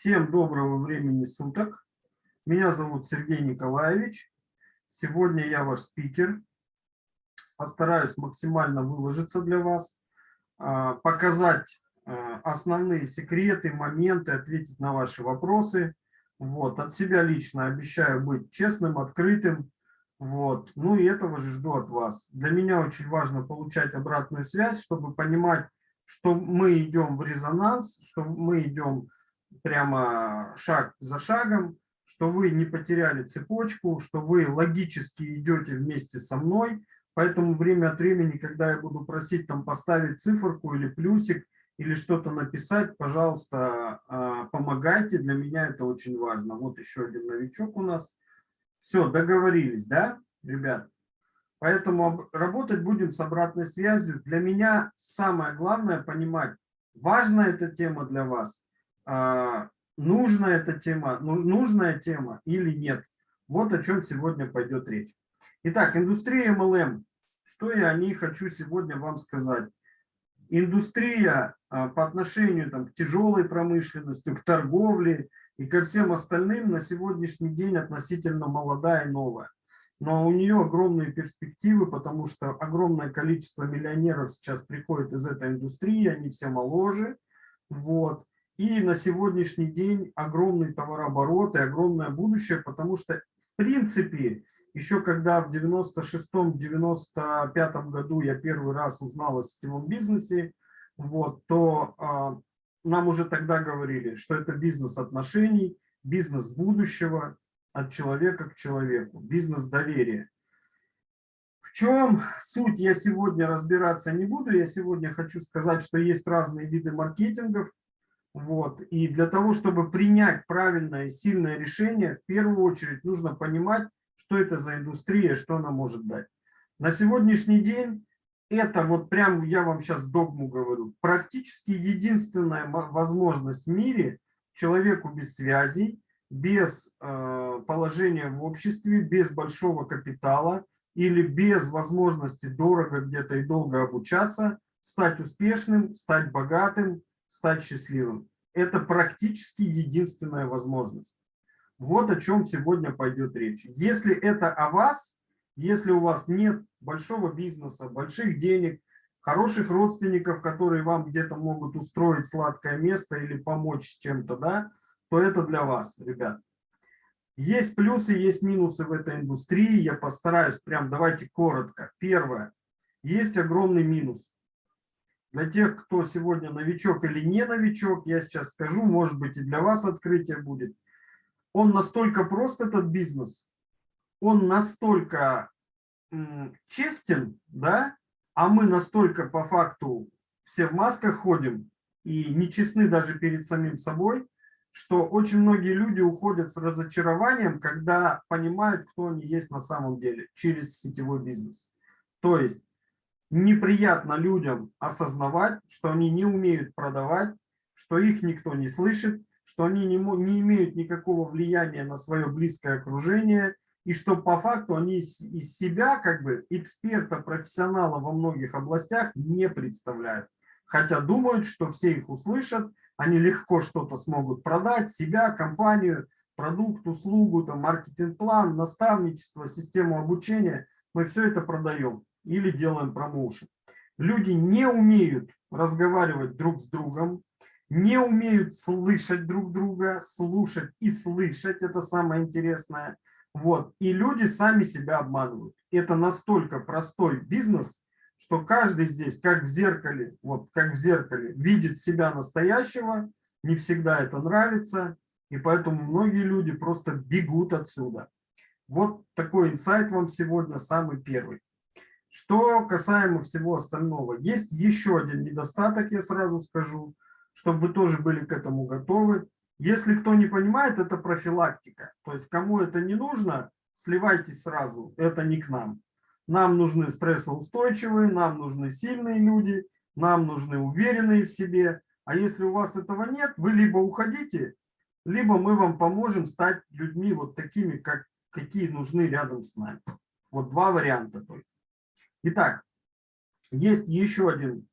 Всем доброго времени суток. Меня зовут Сергей Николаевич. Сегодня я ваш спикер. Постараюсь максимально выложиться для вас, а, показать а, основные секреты, моменты, ответить на ваши вопросы. Вот. От себя лично обещаю быть честным, открытым. Вот. Ну и этого же жду от вас. Для меня очень важно получать обратную связь, чтобы понимать, что мы идем в резонанс, что мы идем прямо шаг за шагом, что вы не потеряли цепочку, что вы логически идете вместе со мной. Поэтому время от времени, когда я буду просить там поставить циферку или плюсик, или что-то написать, пожалуйста, а, помогайте. Для меня это очень важно. Вот еще один новичок у нас. Все, договорились, да, ребят? Поэтому работать будем с обратной связью. Для меня самое главное понимать, важна эта тема для вас нужна эта тема, ну, нужная тема или нет. Вот о чем сегодня пойдет речь. Итак, индустрия MLM. Что я о ней хочу сегодня вам сказать? Индустрия а, по отношению там, к тяжелой промышленности, к торговле и ко всем остальным на сегодняшний день относительно молодая и новая. Но у нее огромные перспективы, потому что огромное количество миллионеров сейчас приходит из этой индустрии, они все моложе. Вот. И на сегодняшний день огромный товарооборот и огромное будущее, потому что, в принципе, еще когда в 96-95 году я первый раз узнал о сетевом бизнесе, вот, то а, нам уже тогда говорили, что это бизнес отношений, бизнес будущего от человека к человеку, бизнес доверия. В чем суть я сегодня разбираться не буду. Я сегодня хочу сказать, что есть разные виды маркетингов. Вот. И для того, чтобы принять правильное и сильное решение, в первую очередь нужно понимать, что это за индустрия, что она может дать. На сегодняшний день это, вот прям я вам сейчас догму говорю, практически единственная возможность в мире человеку без связей, без э, положения в обществе, без большого капитала или без возможности дорого где-то и долго обучаться, стать успешным, стать богатым, стать счастливым. Это практически единственная возможность. Вот о чем сегодня пойдет речь. Если это о вас, если у вас нет большого бизнеса, больших денег, хороших родственников, которые вам где-то могут устроить сладкое место или помочь с чем-то, да, то это для вас, ребят. Есть плюсы, есть минусы в этой индустрии. Я постараюсь прям, давайте коротко. Первое. Есть огромный минус. Для тех, кто сегодня новичок или не новичок, я сейчас скажу, может быть и для вас открытие будет. Он настолько прост, этот бизнес, он настолько честен, да, а мы настолько по факту все в масках ходим и нечестны даже перед самим собой, что очень многие люди уходят с разочарованием, когда понимают, кто они есть на самом деле через сетевой бизнес. То есть неприятно людям осознавать, что они не умеют продавать, что их никто не слышит, что они не, не имеют никакого влияния на свое близкое окружение, и что по факту они из, из себя, как бы, эксперта, профессионала во многих областях не представляют. Хотя думают, что все их услышат, они легко что-то смогут продать, себя, компанию, продукт, услугу, маркетинг-план, наставничество, систему обучения. Мы все это продаем или делаем промоушен. Люди не умеют разговаривать друг с другом, не умеют слышать друг друга, слушать и слышать, это самое интересное. Вот. И люди сами себя обманывают. Это настолько простой бизнес, что каждый здесь, как в зеркале, вот как в зеркале, видит себя настоящего, не всегда это нравится, и поэтому многие люди просто бегут отсюда. Вот такой инсайт вам сегодня, самый первый. Что касаемо всего остального, есть еще один недостаток, я сразу скажу, чтобы вы тоже были к этому готовы. Если кто не понимает, это профилактика. То есть кому это не нужно, сливайтесь сразу, это не к нам. Нам нужны стрессоустойчивые, нам нужны сильные люди, нам нужны уверенные в себе. А если у вас этого нет, вы либо уходите, либо мы вам поможем стать людьми вот такими, как, какие нужны рядом с нами. Вот два варианта только. Итак, есть еще один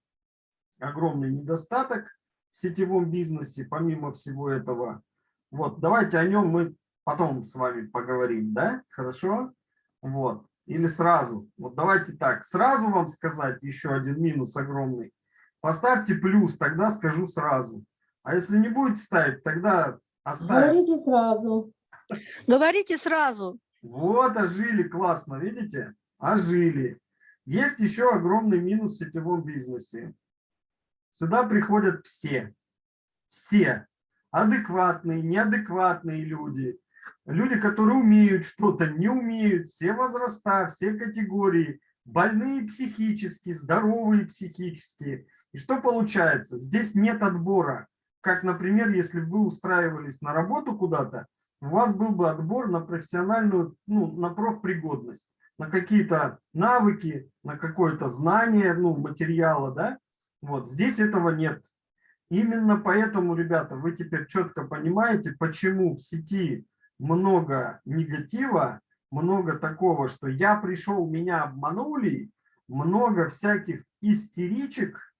огромный недостаток в сетевом бизнесе, помимо всего этого. Вот, давайте о нем мы потом с вами поговорим, да? Хорошо? Вот. Или сразу. Вот давайте так, сразу вам сказать еще один минус огромный. Поставьте плюс, тогда скажу сразу. А если не будете ставить, тогда оставим. Говорите сразу. Говорите сразу. Вот, ожили, классно, видите? Ожили. Есть еще огромный минус в сетевом бизнесе. Сюда приходят все. Все. Адекватные, неадекватные люди. Люди, которые умеют что-то, не умеют. Все возраста, все категории. Больные психически, здоровые психически. И что получается? Здесь нет отбора. Как, например, если бы вы устраивались на работу куда-то, у вас был бы отбор на профессиональную, ну, на профпригодность, на какие-то навыки, на какое-то знание, ну, материала, да? Вот, здесь этого нет. Именно поэтому, ребята, вы теперь четко понимаете, почему в сети много негатива, много такого, что я пришел, меня обманули, много всяких истеричек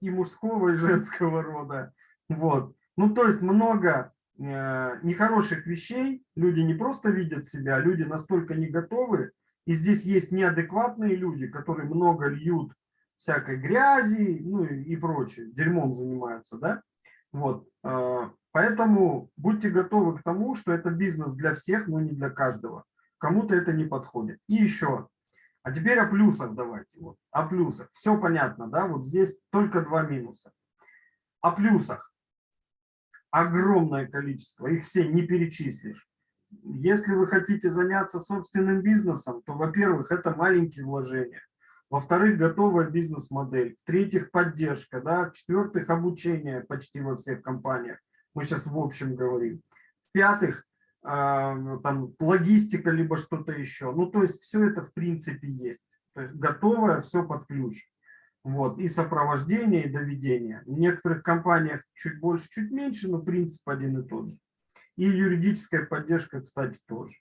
и мужского, и женского рода. Вот. Ну, то есть много э, нехороших вещей, люди не просто видят себя, люди настолько не готовы, и здесь есть неадекватные люди, которые много льют всякой грязи, ну и, прочее, дерьмом занимаются, да? Вот. Э, поэтому будьте готовы к тому, что это бизнес для всех, но не для каждого. Кому-то это не подходит. И еще. А теперь о плюсах давайте. Вот. О плюсах. Все понятно, да? Вот здесь только два минуса. О плюсах. Огромное количество. Их все не перечислишь. Если вы хотите заняться собственным бизнесом, то, во-первых, это маленькие вложения. Во-вторых, готовая бизнес-модель. В-третьих, поддержка. Да? В-четвертых, обучение почти во всех компаниях. Мы сейчас в общем говорим. В-пятых, а, там, логистика, либо что-то еще. Ну, то есть все это в принципе есть. То есть готовое, все под ключ. Вот, и сопровождение, и доведение. В некоторых компаниях чуть больше, чуть меньше, но принцип один и тот же. И юридическая поддержка, кстати, тоже.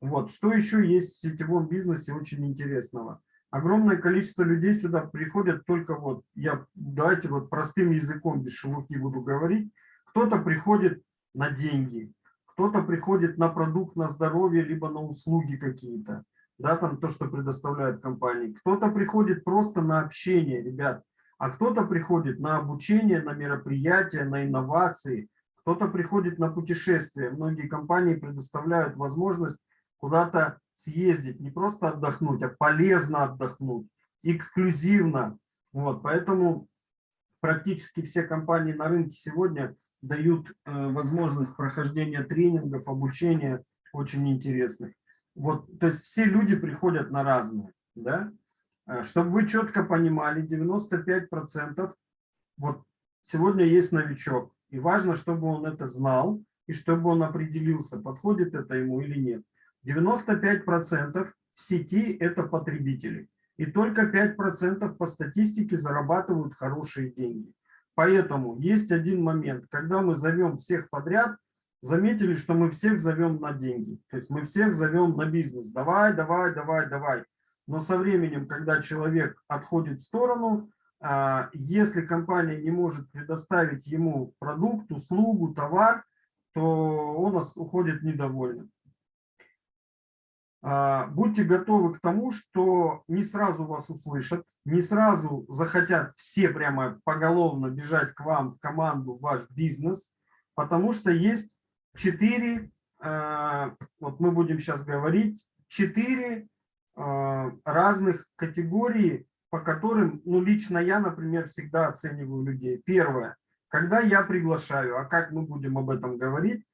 Вот, что еще есть в сетевом бизнесе очень интересного? Огромное количество людей сюда приходят только вот, я давайте вот простым языком без шелухи буду говорить, кто-то приходит на деньги, кто-то приходит на продукт, на здоровье, либо на услуги какие-то, да, там то, что предоставляют компании. Кто-то приходит просто на общение, ребят, а кто-то приходит на обучение, на мероприятия, на инновации, кто-то приходит на путешествия. Многие компании предоставляют возможность куда-то съездить, не просто отдохнуть, а полезно отдохнуть, эксклюзивно. Вот, поэтому практически все компании на рынке сегодня дают э, возможность прохождения тренингов, обучения очень интересных. Вот, то есть все люди приходят на разные, да? Э, чтобы вы четко понимали, 95% вот сегодня есть новичок, и важно, чтобы он это знал, и чтобы он определился, подходит это ему или нет. 95% в сети – это потребители. И только 5% по статистике зарабатывают хорошие деньги. Поэтому есть один момент, когда мы зовем всех подряд, заметили, что мы всех зовем на деньги. То есть мы всех зовем на бизнес. Давай, давай, давай, давай. Но со временем, когда человек отходит в сторону, если компания не может предоставить ему продукт, услугу, товар, то он уходит недовольным. А, будьте готовы к тому, что не сразу вас услышат, не сразу захотят все прямо поголовно бежать к вам в команду, в ваш бизнес, потому что есть четыре, а, вот мы будем сейчас говорить, четыре а, разных категории, по которым, ну, лично я, например, всегда оцениваю людей. Первое, когда я приглашаю, а как мы будем об этом говорить,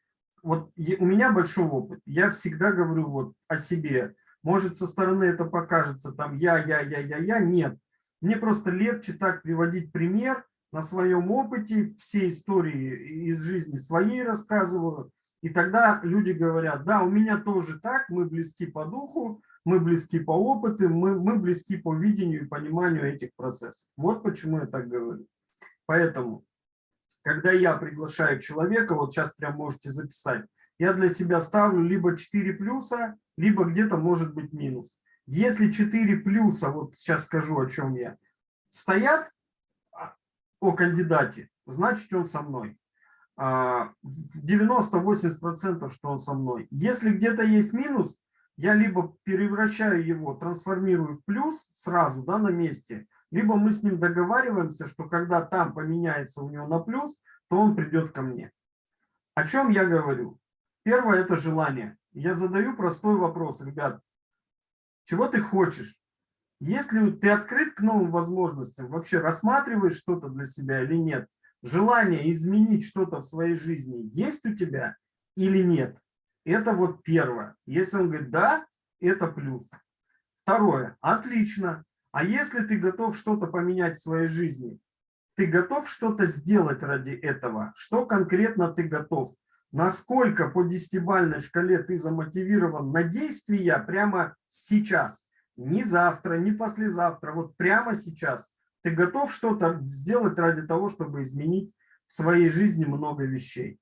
вот у меня большой опыт, я всегда говорю вот о себе. Может, со стороны это покажется там я, я, я, я, я, нет. Мне просто легче так приводить пример на своем опыте, все истории из жизни своей рассказываю. И тогда люди говорят, да, у меня тоже так, мы близки по духу, мы близки по опыту, мы, мы близки по видению и пониманию этих процессов. Вот почему я так говорю. Поэтому когда я приглашаю человека, вот сейчас прям можете записать, я для себя ставлю либо 4 плюса, либо где-то может быть минус. Если 4 плюса, вот сейчас скажу, о чем я, стоят а, о кандидате, значит он со мной. а, 90-80%, что он со мной. Если где-то есть минус, я либо превращаю его, трансформирую в плюс сразу да, на месте, либо мы с ним договариваемся, что когда там поменяется у него на плюс, то он придет ко мне. О чем я говорю? Первое – это желание. Я задаю простой вопрос, ребят. Чего ты хочешь? Если ты открыт к новым возможностям, вообще рассматриваешь что-то для себя или нет, желание изменить что-то в своей жизни есть у тебя или нет? Это вот первое. Если он говорит «да», это плюс. Второе. Отлично. А если ты готов что-то поменять в своей жизни, ты готов что-то сделать ради этого? Что конкретно ты готов? Насколько по десятибальной шкале ты замотивирован на действия прямо сейчас? Не завтра, не послезавтра, вот прямо сейчас. Ты готов что-то сделать ради того, чтобы изменить в своей жизни много вещей.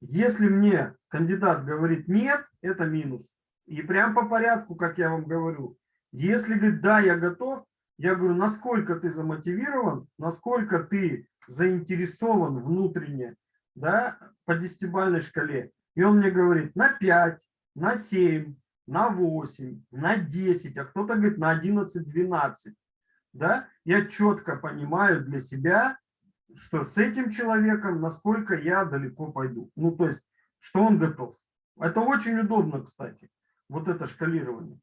Если мне кандидат говорит нет, это минус. И прям по порядку, как я вам говорю. Если говорит да, я готов, я говорю, насколько ты замотивирован, насколько ты заинтересован внутренне, да, по десятибальной шкале. И он мне говорит на 5, на 7, на 8, на 10, а кто-то говорит на 11, 12. Да? Я четко понимаю для себя, что с этим человеком, насколько я далеко пойду. Ну, то есть, что он готов. Это очень удобно, кстати, вот это шкалирование.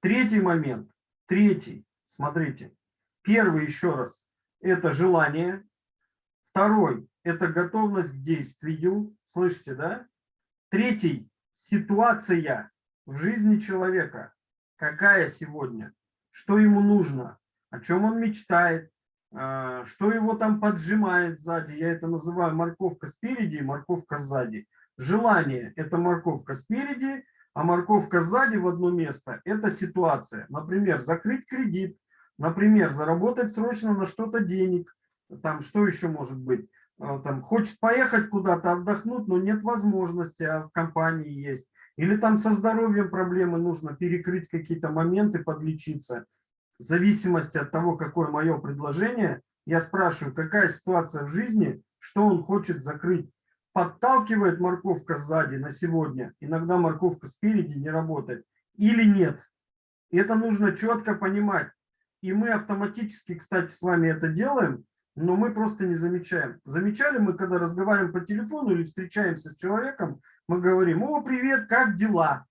Третий момент. Третий. Смотрите. Первый, еще раз, это желание. Второй, это готовность к действию. Слышите, да? Третий, ситуация в жизни человека, какая сегодня, что ему нужно, о чем он мечтает, что его там поджимает сзади. Я это называю морковка спереди морковка сзади. Желание – это морковка спереди, а морковка сзади в одно место – это ситуация. Например, закрыть кредит, например, заработать срочно на что-то денег, там что еще может быть? А, там, хочет поехать куда-то отдохнуть, но нет возможности, а в компании есть. Или там со здоровьем проблемы, нужно перекрыть какие-то моменты, подлечиться. В зависимости от того, какое мое предложение, я спрашиваю, какая ситуация в жизни, что он хочет закрыть. Подталкивает морковка сзади на сегодня, иногда морковка спереди не работает, или нет. Это нужно четко понимать. И мы автоматически, кстати, с вами это делаем, но мы просто не замечаем. Замечали мы, когда разговариваем по телефону или встречаемся с человеком, мы говорим, о, привет, как дела?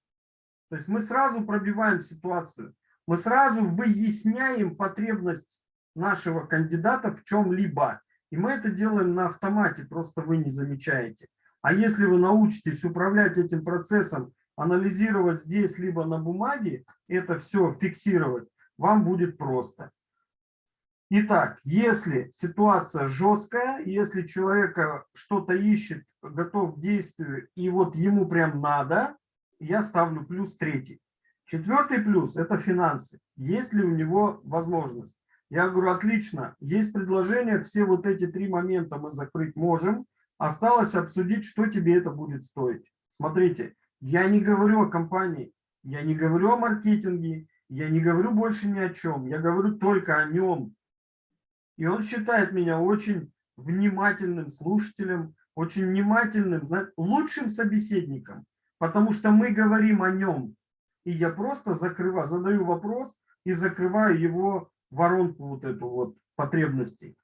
То есть мы сразу пробиваем ситуацию, мы сразу выясняем потребность нашего кандидата в чем-либо. И мы это делаем на автомате, просто вы не замечаете. А если вы научитесь управлять этим процессом, анализировать здесь, либо на бумаге, это все фиксировать, вам будет просто. Итак, если ситуация жесткая, если человека что-то ищет, готов к действию, и вот ему прям надо, я ставлю плюс третий. Четвертый плюс – это финансы. Есть ли у него возможность? Я говорю, отлично, есть предложение, все вот эти три момента мы закрыть можем. Осталось обсудить, что тебе это будет стоить. Смотрите, я не говорю о компании, я не говорю о маркетинге, я не говорю больше ни о чем, я говорю только о нем, и он считает меня очень внимательным слушателем, очень внимательным, лучшим собеседником, потому что мы говорим о нем. И я просто закрываю, задаю вопрос и закрываю его воронку вот эту вот потребностей.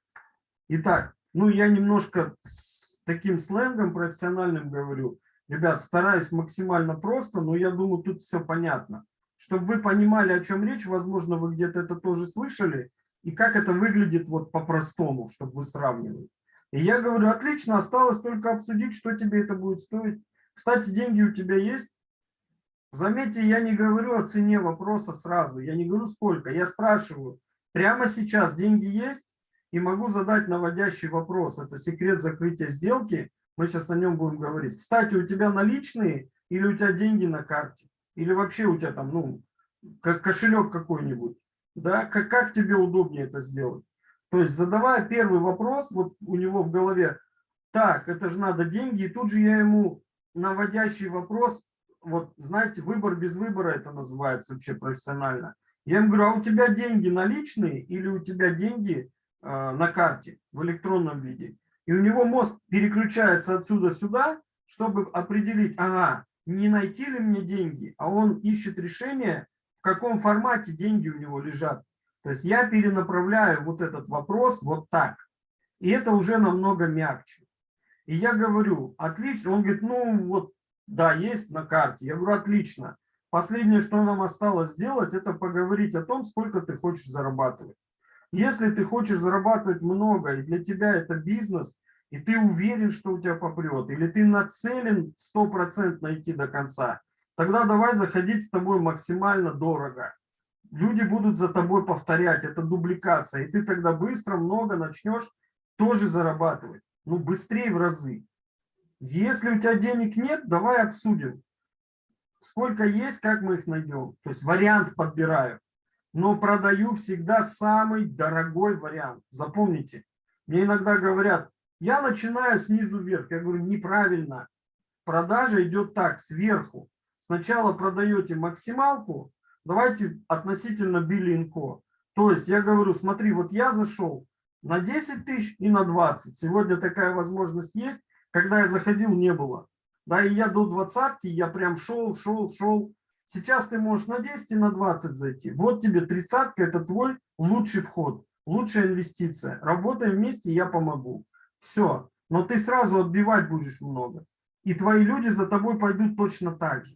Итак, ну я немножко с таким сленгом профессиональным говорю. Ребят, стараюсь максимально просто, но я думаю, тут все понятно. Чтобы вы понимали, о чем речь, возможно, вы где-то это тоже слышали, и как это выглядит вот по-простому, чтобы вы сравнивали. И я говорю, отлично, осталось только обсудить, что тебе это будет стоить. Кстати, деньги у тебя есть? Заметьте, я не говорю о цене вопроса сразу, я не говорю сколько, я спрашиваю, прямо сейчас деньги есть? И могу задать наводящий вопрос, это секрет закрытия сделки, мы сейчас о нем будем говорить. Кстати, у тебя наличные или у тебя деньги на карте? Или вообще у тебя там, ну, как кошелек какой-нибудь? да, как, как тебе удобнее это сделать. То есть задавая первый вопрос, вот у него в голове, так, это же надо деньги, и тут же я ему наводящий вопрос, вот знаете, выбор без выбора это называется вообще профессионально. Я ему говорю, а у тебя деньги наличные или у тебя деньги э, на карте в электронном виде? И у него мозг переключается отсюда сюда, чтобы определить, ага, не найти ли мне деньги, а он ищет решение, в каком формате деньги у него лежат. То есть я перенаправляю вот этот вопрос вот так. И это уже намного мягче. И я говорю, отлично. Он говорит, ну вот, да, есть на карте. Я говорю, отлично. Последнее, что нам осталось сделать, это поговорить о том, сколько ты хочешь зарабатывать. Если ты хочешь зарабатывать много, и для тебя это бизнес, и ты уверен, что у тебя попрет, или ты нацелен 100% найти до конца, тогда давай заходить с тобой максимально дорого. Люди будут за тобой повторять, это дубликация, и ты тогда быстро много начнешь тоже зарабатывать, ну быстрее в разы. Если у тебя денег нет, давай обсудим, сколько есть, как мы их найдем. То есть вариант подбираю, но продаю всегда самый дорогой вариант. Запомните, мне иногда говорят, я начинаю снизу вверх. Я говорю, неправильно. Продажа идет так, сверху. Сначала продаете максималку, давайте относительно Биллинко. То есть я говорю, смотри, вот я зашел на 10 тысяч и на 20. Сегодня такая возможность есть. Когда я заходил, не было. Да, и я до двадцатки, я прям шел, шел, шел. Сейчас ты можешь на 10 и на 20 зайти. Вот тебе тридцатка, это твой лучший вход, лучшая инвестиция. Работаем вместе, я помогу. Все. Но ты сразу отбивать будешь много. И твои люди за тобой пойдут точно так же.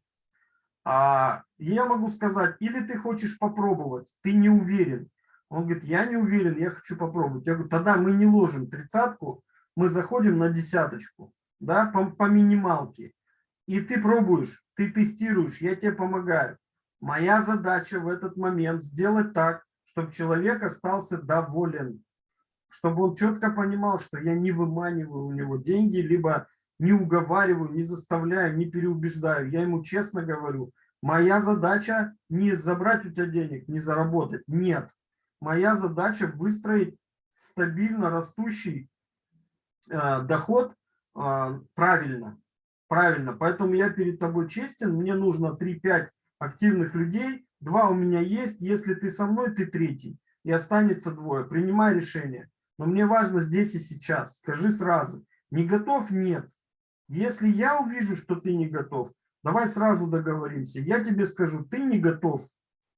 А я могу сказать, или ты хочешь попробовать, ты не уверен. Он говорит, я не уверен, я хочу попробовать. Я говорю, тогда мы не ложим тридцатку, мы заходим на десяточку, да, по, по минималке. И ты пробуешь, ты тестируешь, я тебе помогаю. Моя задача в этот момент сделать так, чтобы человек остался доволен чтобы он четко понимал, что я не выманиваю у него деньги, либо не уговариваю, не заставляю, не переубеждаю. Я ему честно говорю, моя задача не забрать у тебя денег, не заработать. Нет. Моя задача выстроить стабильно растущий доход э, правильно. Правильно. Поэтому я перед тобой честен. Мне нужно 3-5 активных людей. Два у меня есть. Если ты со мной, ты третий. И останется двое. Принимай решение. Но мне важно здесь и сейчас. Скажи сразу. Не готов? Нет. Если я увижу, что ты не готов, давай сразу договоримся. Я тебе скажу, ты не готов.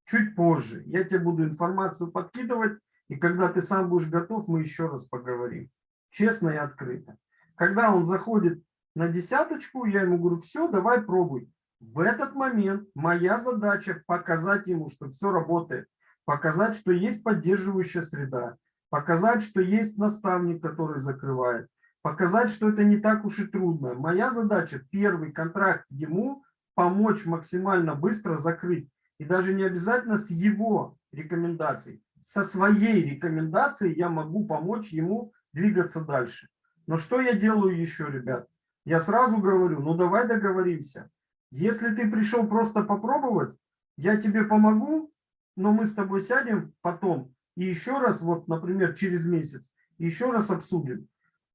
Чуть позже. Я тебе буду информацию подкидывать. И когда ты сам будешь готов, мы еще раз поговорим. Честно и открыто. Когда он заходит на десяточку, я ему говорю, все, давай пробуй. В этот момент моя задача показать ему, что все работает. Показать, что есть поддерживающая среда показать, что есть наставник, который закрывает, показать, что это не так уж и трудно. Моя задача, первый контракт ему помочь максимально быстро закрыть. И даже не обязательно с его рекомендацией. Со своей рекомендацией я могу помочь ему двигаться дальше. Но что я делаю еще, ребят? Я сразу говорю, ну давай договоримся. Если ты пришел просто попробовать, я тебе помогу, но мы с тобой сядем потом и еще раз, вот, например, через месяц, еще раз обсудим.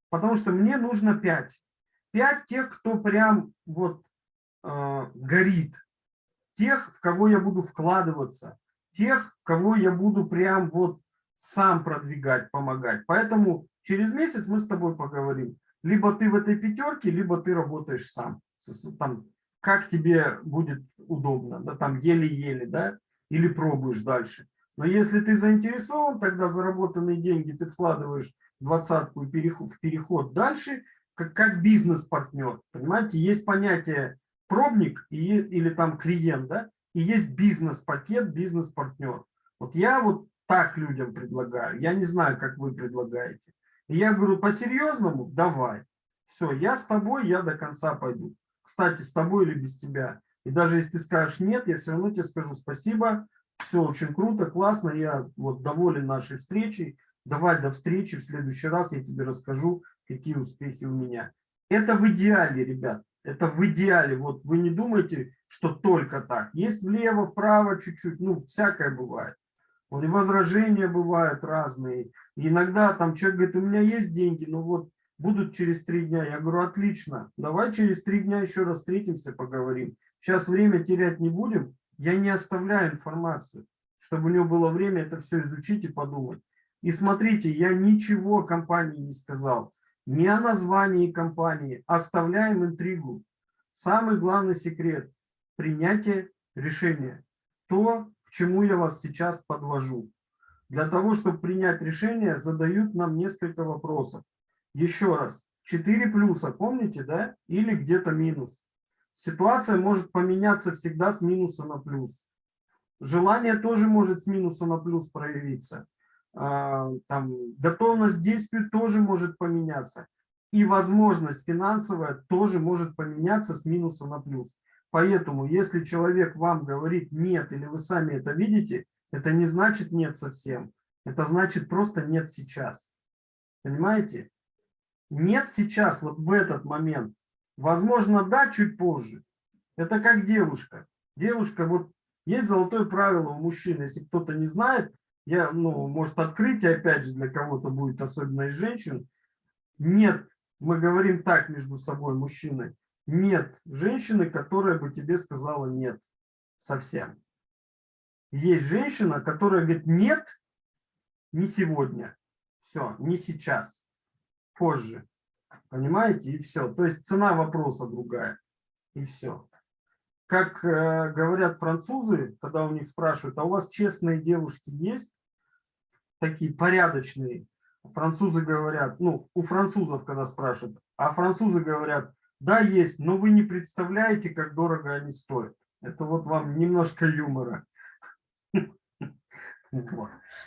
Потому что мне нужно 5. 5 тех, кто прям вот э, горит. Тех, в кого я буду вкладываться. Тех, кого я буду прям вот сам продвигать, помогать. Поэтому через месяц мы с тобой поговорим. Либо ты в этой пятерке, либо ты работаешь сам. Там, как тебе будет удобно, да, там еле-еле, да, или пробуешь дальше. Но если ты заинтересован, тогда заработанные деньги ты вкладываешь двадцатку в переход дальше, как, как бизнес-партнер. Понимаете, есть понятие пробник и, или там клиент, да, и есть бизнес-пакет, бизнес-партнер. Вот я вот так людям предлагаю. Я не знаю, как вы предлагаете. Я говорю, по-серьезному, давай. Все, я с тобой, я до конца пойду. Кстати, с тобой или без тебя. И даже если ты скажешь нет, я все равно тебе скажу спасибо, все очень круто, классно, я вот доволен нашей встречей. Давай до встречи, в следующий раз я тебе расскажу, какие успехи у меня. Это в идеале, ребят, это в идеале. Вот вы не думайте, что только так. Есть влево, вправо чуть-чуть, ну, всякое бывает. И возражения бывают разные. И иногда там человек говорит, у меня есть деньги, но вот будут через три дня. Я говорю, отлично, давай через три дня еще раз встретимся, поговорим. Сейчас время терять не будем, я не оставляю информацию, чтобы у него было время это все изучить и подумать. И смотрите, я ничего компании не сказал. не о названии компании, оставляем интригу. Самый главный секрет – принятие решения. То, к чему я вас сейчас подвожу. Для того, чтобы принять решение, задают нам несколько вопросов. Еще раз, 4 плюса, помните, да? Или где-то минус. Ситуация может поменяться всегда с минуса на плюс. Желание тоже может с минуса на плюс проявиться. А, там, готовность к действию тоже может поменяться. И возможность финансовая тоже может поменяться с минуса на плюс. Поэтому, если человек вам говорит нет, или вы сами это видите, это не значит нет совсем. Это значит просто нет сейчас. Понимаете? Нет сейчас, вот в этот момент. Возможно, да, чуть позже. Это как девушка. Девушка, вот есть золотое правило у мужчин. Если кто-то не знает, я, ну, может, открытие, опять же, для кого-то будет, особенно из женщин. Нет, мы говорим так между собой, мужчины. Нет женщины, которая бы тебе сказала нет совсем. Есть женщина, которая говорит нет, не сегодня. Все, не сейчас, позже. Понимаете? И все. То есть цена вопроса другая. И все. Как э, говорят французы, когда у них спрашивают, а у вас честные девушки есть? Такие порядочные. Французы говорят, ну, у французов, когда спрашивают, а французы говорят, да, есть, но вы не представляете, как дорого они стоят. Это вот вам немножко юмора.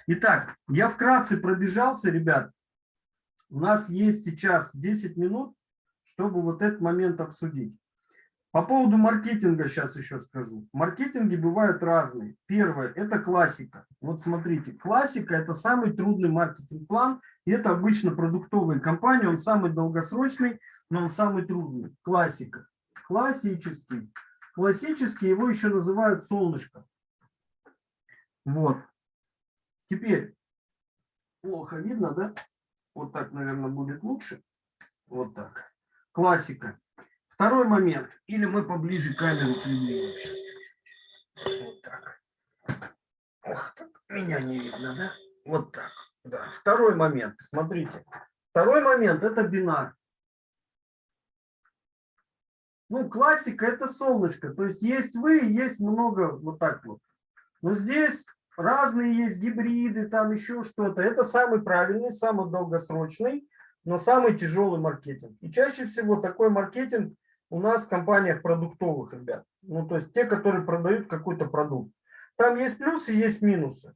Итак, я вкратце пробежался, ребят. У нас есть сейчас 10 минут, чтобы вот этот момент обсудить. По поводу маркетинга сейчас еще скажу. Маркетинги бывают разные. Первое – это классика. Вот смотрите, классика – это самый трудный маркетинг-план. И это обычно продуктовые компании. Он самый долгосрочный, самый трудный. Классика. Классический. Классический его еще называют солнышко. Вот. Теперь, плохо видно, да? Вот так, наверное, будет лучше. Вот так. Классика. Второй момент. Или мы поближе камеру подвинем. Сейчас чуть-чуть. Вот так. Ох, так. Меня не видно, да? Вот так. Да. Второй момент. Смотрите. Второй момент – это бинар. Ну, классика – это солнышко. То есть есть вы, есть много вот так вот. Но здесь разные есть гибриды, там еще что-то. Это самый правильный, самый долгосрочный, но самый тяжелый маркетинг. И чаще всего такой маркетинг у нас в компаниях продуктовых, ребят. Ну, то есть те, которые продают какой-то продукт. Там есть плюсы, есть минусы.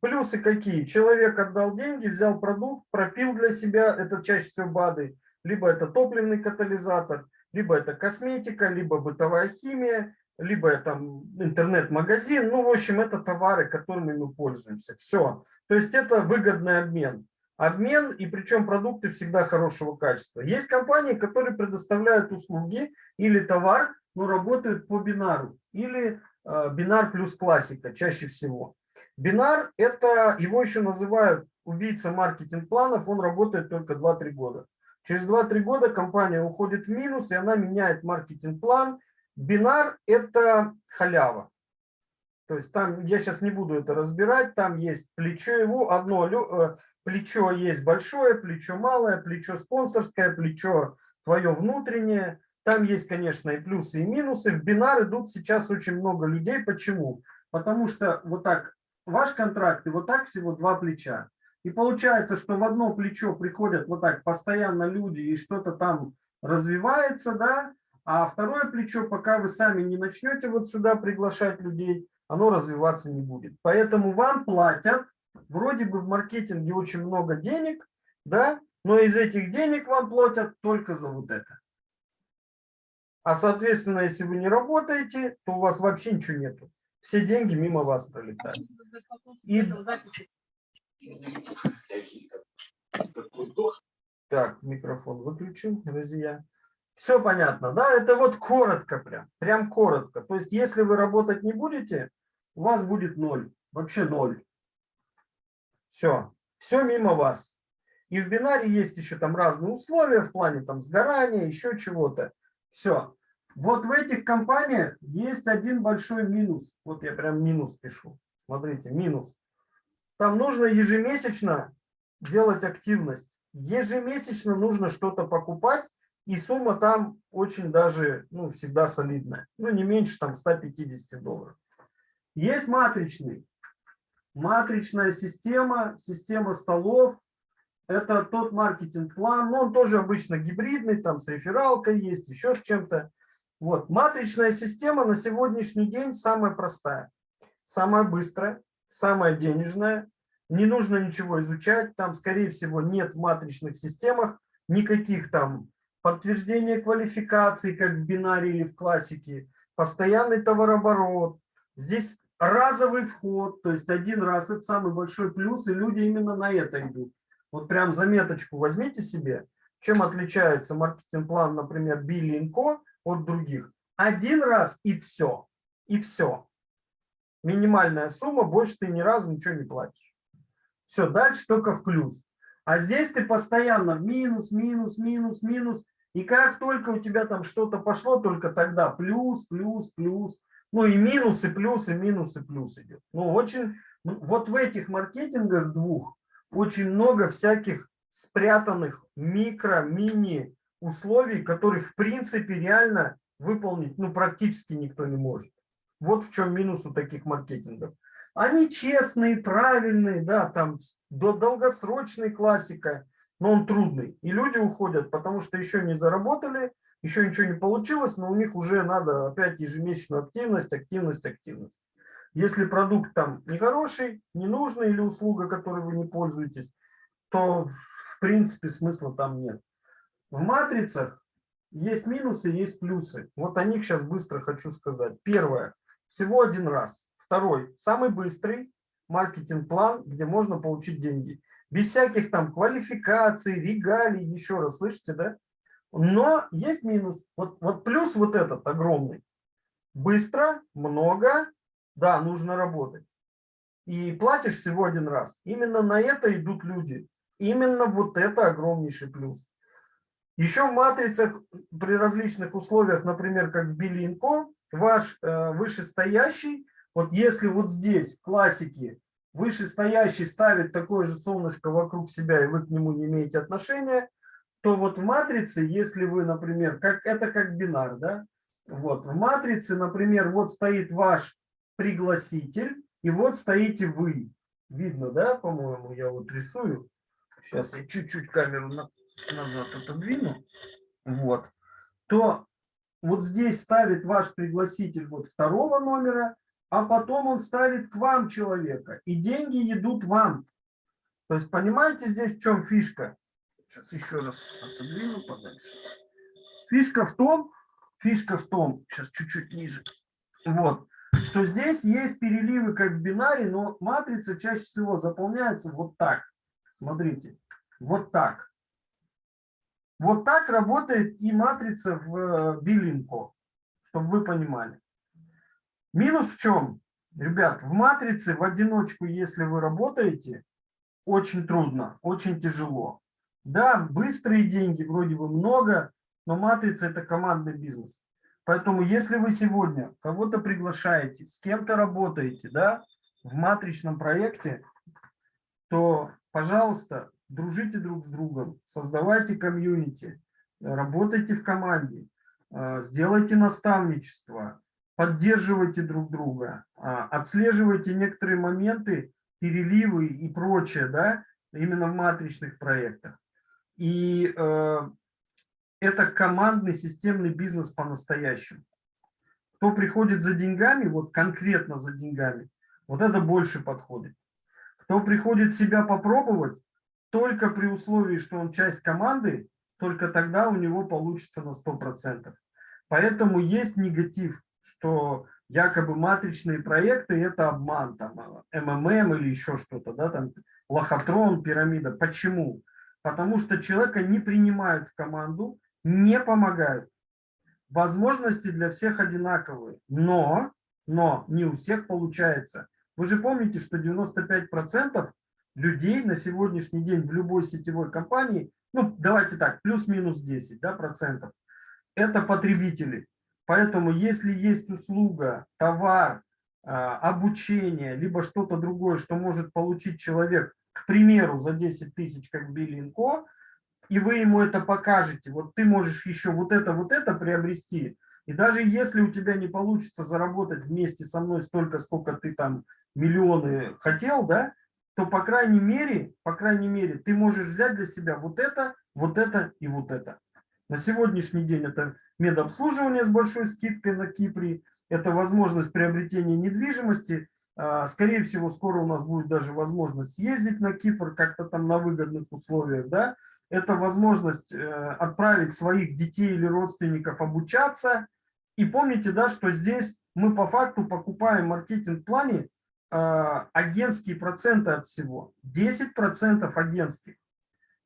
Плюсы какие? Человек отдал деньги, взял продукт, пропил для себя, это чаще всего БАДы, либо это топливный катализатор, либо это косметика, либо бытовая химия, либо это интернет-магазин. Ну, в общем, это товары, которыми мы пользуемся. Все. То есть это выгодный обмен обмен, и причем продукты всегда хорошего качества. Есть компании, которые предоставляют услуги или товар, но работают по бинару, или э, бинар плюс классика чаще всего. Бинар, это его еще называют убийца маркетинг-планов, он работает только 2-3 года. Через 2-3 года компания уходит в минус, и она меняет маркетинг-план. Бинар – это халява. То есть там, я сейчас не буду это разбирать, там есть плечо его, одно э, плечо есть большое, плечо малое, плечо спонсорское, плечо твое внутреннее. Там есть, конечно, и плюсы, и минусы. В бинар идут сейчас очень много людей. Почему? Потому что вот так, ваш контракт, и вот так всего два плеча. И получается, что в одно плечо приходят вот так постоянно люди, и что-то там развивается, да, а второе плечо, пока вы сами не начнете вот сюда приглашать людей, оно развиваться не будет. Поэтому вам платят, вроде бы в маркетинге очень много денег, да, но из этих денег вам платят только за вот это. А соответственно, если вы не работаете, то у вас вообще ничего нету. Все деньги мимо вас пролетают. И... Так, микрофон выключил, друзья. Все понятно, да? Это вот коротко прям, прям коротко. То есть, если вы работать не будете, у вас будет ноль, вообще ноль. Все, все мимо вас. И в бинаре есть еще там разные условия в плане там сгорания, еще чего-то. Все. Вот в этих компаниях есть один большой минус. Вот я прям минус пишу. Смотрите, минус. Там нужно ежемесячно делать активность ежемесячно нужно что-то покупать, и сумма там очень даже, ну, всегда солидная. Ну, не меньше там 150 долларов. Есть матричный. Матричная система, система столов. Это тот маркетинг-план. Но он тоже обычно гибридный, там с рефералкой есть, еще с чем-то. Вот. Матричная система на сегодняшний день самая простая, самая быстрая, самая денежная. Не нужно ничего изучать. Там, скорее всего, нет в матричных системах никаких там подтверждения квалификации, как в бинаре или в классике, постоянный товарооборот. Здесь разовый вход, то есть один раз, это самый большой плюс, и люди именно на это идут. Вот прям заметочку возьмите себе, чем отличается маркетинг-план, например, Билли Co от других. Один раз и все, и все. Минимальная сумма, больше ты ни разу ничего не платишь. Все, дальше только в плюс. А здесь ты постоянно минус, минус, минус, минус. И как только у тебя там что-то пошло, только тогда плюс, плюс, плюс. Ну и минус, и плюс, и минус, и плюс идет. Ну очень, ну, вот в этих маркетингах двух очень много всяких спрятанных микро, мини условий, которые в принципе реально выполнить ну практически никто не может. Вот в чем минус у таких маркетингов. Они честные, правильные, да, там долгосрочная классика, но он трудный. И люди уходят, потому что еще не заработали, еще ничего не получилось, но у них уже надо опять ежемесячную активность, активность, активность. Если продукт там нехороший, не нужный или услуга, которой вы не пользуетесь, то в принципе смысла там нет. В матрицах есть минусы, есть плюсы. Вот о них сейчас быстро хочу сказать. Первое. Всего один раз. Второй. Самый быстрый маркетинг-план, где можно получить деньги без всяких там квалификаций, регалий, еще раз, слышите, да? Но есть минус. Вот, вот плюс вот этот огромный. Быстро, много, да, нужно работать. И платишь всего один раз. Именно на это идут люди. Именно вот это огромнейший плюс. Еще в матрицах при различных условиях, например, как в Билинко, ваш э, вышестоящий, вот если вот здесь в классике вышестоящий ставит такое же солнышко вокруг себя, и вы к нему не имеете отношения, то вот в матрице, если вы, например, как это как бинар, да, вот в матрице, например, вот стоит ваш пригласитель, и вот стоите вы. Видно, да, по-моему, я вот рисую. Сейчас я чуть-чуть камеру на, назад отодвину. Вот. То вот здесь ставит ваш пригласитель вот второго номера, а потом он ставит к вам человека, и деньги идут вам. То есть понимаете здесь в чем фишка? Сейчас еще раз отодвину подальше. Фишка в том, фишка в том, сейчас чуть-чуть ниже, вот, что здесь есть переливы как в бинаре, но матрица чаще всего заполняется вот так. Смотрите, вот так. Вот так работает и матрица в Биллинко, чтобы вы понимали. Минус в чем? Ребят, в матрице в одиночку, если вы работаете, очень трудно, очень тяжело. Да, быстрые деньги, вроде бы много, но матрица – это командный бизнес. Поэтому если вы сегодня кого-то приглашаете, с кем-то работаете, да, в матричном проекте, то, пожалуйста, дружите друг с другом, создавайте комьюнити, работайте в команде, э, сделайте наставничество, поддерживайте друг друга, а, отслеживайте некоторые моменты, переливы и прочее, да, именно в матричных проектах. И э, это командный системный бизнес по-настоящему. Кто приходит за деньгами, вот конкретно за деньгами, вот это больше подходит. Кто приходит себя попробовать, только при условии, что он часть команды, только тогда у него получится на 100%. Поэтому есть негатив что якобы матричные проекты – это обман, там, МММ или еще что-то, да, там, лохотрон, пирамида. Почему? Потому что человека не принимают в команду, не помогают. Возможности для всех одинаковые, но, но не у всех получается. Вы же помните, что 95% людей на сегодняшний день в любой сетевой компании, ну, давайте так, плюс-минус 10 да, процентов, это потребители. Поэтому если есть услуга, товар, а, обучение, либо что-то другое, что может получить человек, к примеру, за 10 тысяч, как Биллинко, и вы ему это покажете, вот ты можешь еще вот это, вот это приобрести, и даже если у тебя не получится заработать вместе со мной столько, сколько ты там миллионы хотел, да, то по крайней мере, по крайней мере, ты можешь взять для себя вот это, вот это и вот это. На сегодняшний день это медобслуживание с большой скидкой на Кипре, это возможность приобретения недвижимости. А, скорее всего, скоро у нас будет даже возможность ездить на Кипр как-то там на выгодных условиях. Да? Это возможность э, отправить своих детей или родственников обучаться. И помните, да, что здесь мы по факту покупаем маркетинг-плане а, агентские проценты от всего. 10% агентских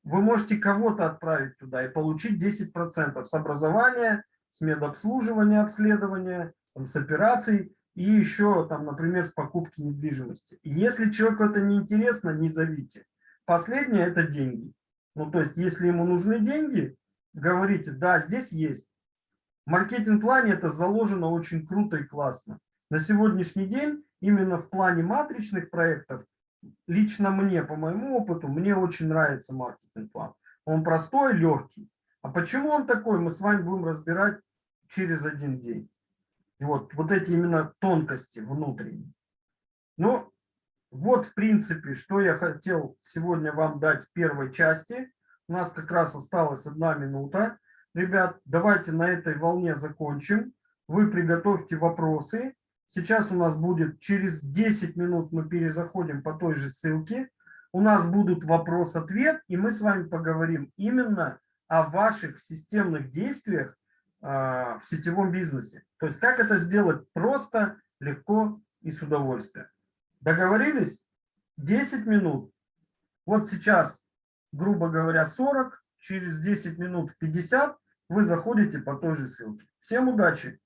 вы можете кого-то отправить туда и получить 10% с образования, с медобслуживания, обследования, там, с операций и еще, там, например, с покупки недвижимости. И если человеку это не интересно, не зовите. Последнее – это деньги. Ну, то есть, если ему нужны деньги, говорите, да, здесь есть. В маркетинг-плане это заложено очень круто и классно. На сегодняшний день именно в плане матричных проектов лично мне, по моему опыту, мне очень нравится маркетинг-план. Он простой, легкий. А почему он такой, мы с вами будем разбирать через один день. И вот, вот эти именно тонкости внутренние. Ну, вот, в принципе, что я хотел сегодня вам дать в первой части. У нас как раз осталась одна минута. Ребят, давайте на этой волне закончим. Вы приготовьте вопросы. Сейчас у нас будет через 10 минут мы перезаходим по той же ссылке. У нас будут вопрос-ответ, и мы с вами поговорим именно о ваших системных действиях а, в сетевом бизнесе. То есть как это сделать просто, легко и с удовольствием. Договорились? 10 минут. Вот сейчас, грубо говоря, 40, через 10 минут в 50 вы заходите по той же ссылке. Всем удачи!